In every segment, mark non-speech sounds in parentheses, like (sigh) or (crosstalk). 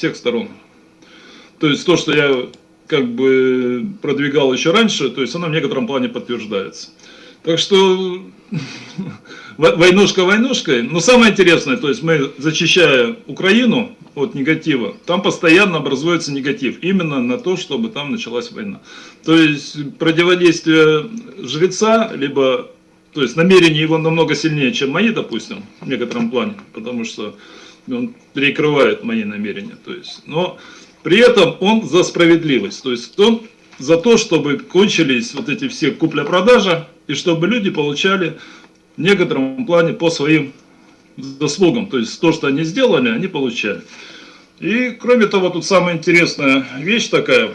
всех сторон. То есть то, что я как бы продвигал еще раньше, то есть оно в некотором плане подтверждается. Так что (laughs) войнушка войнушкой. Но самое интересное, то есть мы зачищая Украину от негатива, там постоянно образуется негатив. Именно на то, чтобы там началась война. То есть противодействие жреца, либо то есть намерение его намного сильнее, чем мои, допустим, в некотором плане, потому что он перекрывает мои намерения. То есть, но при этом он за справедливость. То есть он за то, чтобы кончились вот эти все купля-продажа, и чтобы люди получали в некотором плане по своим заслугам. То есть то, что они сделали, они получали. И кроме того, тут самая интересная вещь такая.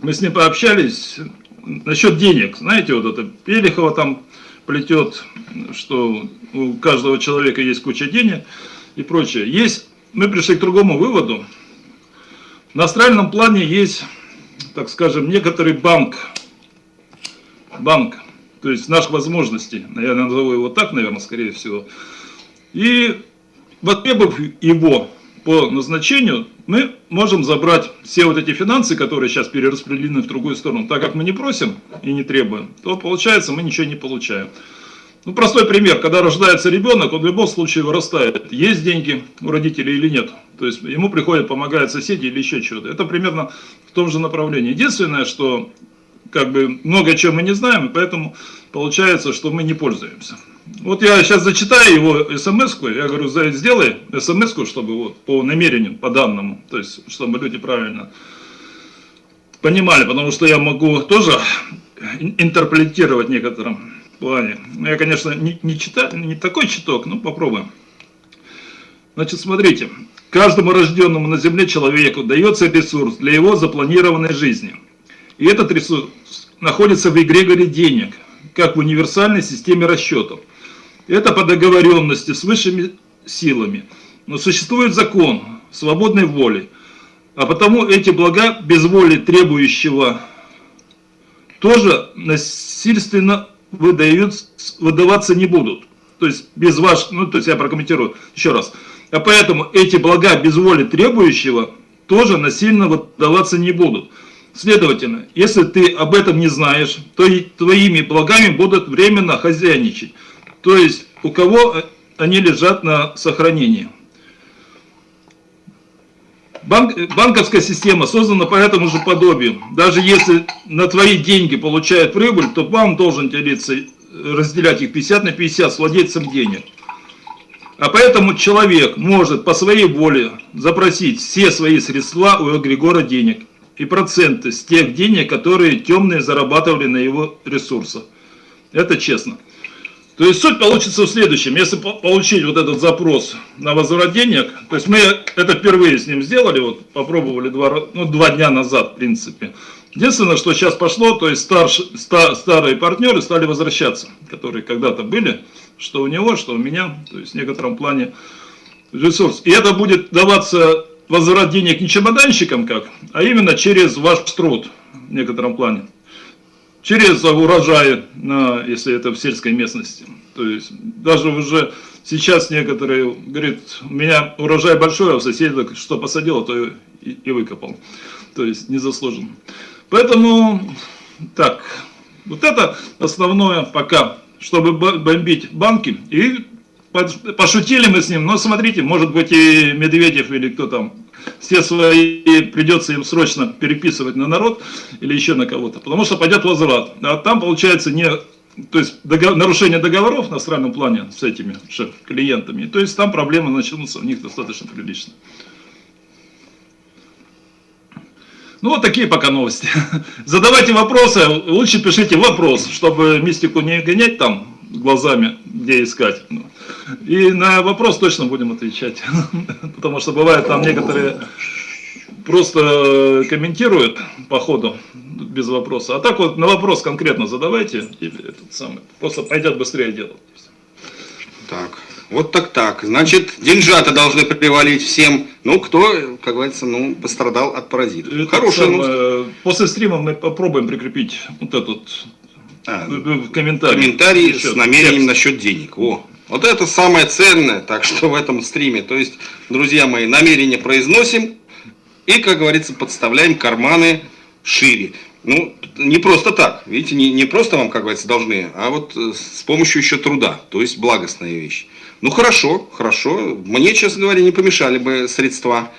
Мы с ним пообщались насчет денег. Знаете, вот это Пелихова там плетет, что у каждого человека есть куча денег и прочее. Есть, мы пришли к другому выводу. На астральном плане есть, так скажем, некоторый банк. Банк то есть наших возможностей, я назову его так, наверное, скорее всего. И востребовав его по назначению, мы можем забрать все вот эти финансы, которые сейчас перераспределены в другую сторону. Так как мы не просим и не требуем, то получается мы ничего не получаем. Ну, простой пример, когда рождается ребенок, он в любом случае вырастает. Есть деньги у родителей или нет. То есть ему приходят, помогают соседи или еще чего-то. Это примерно в том же направлении. Единственное, что как бы много чего мы не знаем, поэтому получается, что мы не пользуемся. Вот я сейчас зачитаю его смс-ку, я говорю, сделай смс-ку, чтобы вот по намерению, по данному, то есть, чтобы люди правильно понимали, потому что я могу тоже интерпретировать в некотором плане. Я, конечно, не, не, читаю, не такой читок, но попробуем. Значит, смотрите, каждому рожденному на земле человеку дается ресурс для его запланированной жизни – и этот ресурс находится в эгрегоре денег, как в универсальной системе расчетов. Это по договоренности с высшими силами. Но существует закон свободной воли. А потому эти блага без воли требующего тоже насильственно выдают, выдаваться не будут. То есть без ваш, ну то есть я прокомментирую еще раз. А поэтому эти блага без воли требующего тоже насильно выдаваться не будут. Следовательно, если ты об этом не знаешь, то и твоими благами будут временно хозяйничать. То есть, у кого они лежат на сохранении. Банк, банковская система создана по этому же подобию. Даже если на твои деньги получает прибыль, то банк должен делиться, разделять их 50 на 50 с владельцем денег. А поэтому человек может по своей воле запросить все свои средства у эгрегора денег и проценты с тех денег, которые темные зарабатывали на его ресурсах. Это честно. То есть суть получится в следующем. Если получить вот этот запрос на возврат денег, то есть мы это впервые с ним сделали, вот попробовали два, ну, два дня назад, в принципе. Единственное, что сейчас пошло, то есть старш, стар, старые партнеры стали возвращаться, которые когда-то были, что у него, что у меня, то есть в некотором плане ресурс. И это будет даваться возврат денег не чемоданщиком как, а именно через ваш труд в некотором плане. Через урожаи, на, если это в сельской местности. То есть даже уже сейчас некоторые говорят, у меня урожай большой, а у соседа что посадил, то и, и выкопал. То есть незаслуженно. Поэтому так, вот это основное пока, чтобы бомбить банки и пошутили мы с ним, но смотрите, может быть и Медведев или кто там, все свои придется им срочно переписывать на народ или еще на кого-то, потому что пойдет возврат. А там получается не, то есть договор, нарушение договоров на астральном плане с этими клиентами, то есть там проблемы начнутся у них достаточно прилично. Ну, вот такие пока новости. (laughs) Задавайте вопросы, лучше пишите вопрос, чтобы мистику не гонять там глазами, где искать. И на вопрос точно будем отвечать. (laughs) Потому что бывает там некоторые просто комментируют по ходу без вопроса. А так вот на вопрос конкретно задавайте, и этот самый, просто пойдет быстрее дело. Так, вот так так. Значит, деньжата должны привалить всем, ну, кто, как говорится, ну, пострадал от паразитов. Хорошая новость. После стрима мы попробуем прикрепить вот этот а, в комментарии. Комментарий с намерением насчет денег. О, вот это самое ценное, так что в этом стриме. То есть, друзья мои, намерение произносим, и, как говорится, подставляем карманы шире. Ну, не просто так, видите, не, не просто вам, как говорится, должны, а вот э, с помощью еще труда, то есть благостная вещь. Ну, хорошо, хорошо, мне, честно говоря, не помешали бы средства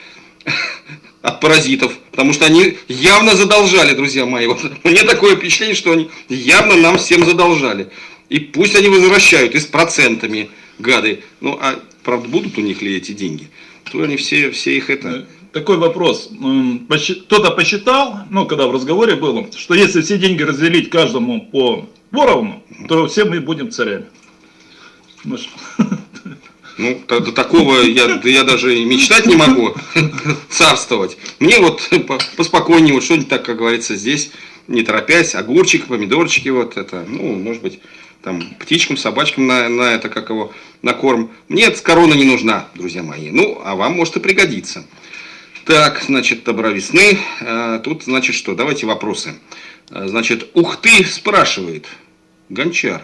от паразитов, потому что они явно задолжали, друзья мои. Вот, (laughs) мне такое впечатление, что они явно нам всем задолжали. И пусть они возвращают и с процентами, гады. Ну, а правда, будут у них ли эти деньги? То они все, все их это... Такой вопрос. Кто-то посчитал, ну, когда в разговоре было, что если все деньги разделить каждому по поровну, то все мы будем царями. Может, (laughs) Ну, до такого я, да я даже и мечтать не могу (laughs) царствовать. Мне вот по- поспокойнее, вот что-нибудь так, как говорится, здесь, не торопясь, огурчик, помидорчики, вот это, ну, может быть, там, птичкам, собачкам на, на это, как его, на корм. Мне эта корона не нужна, друзья мои. Ну, а вам может и пригодится. Так, значит, добра весны. А, Тут, значит, что? Давайте вопросы. А, Значит, ух ты, спрашивает. Гончар.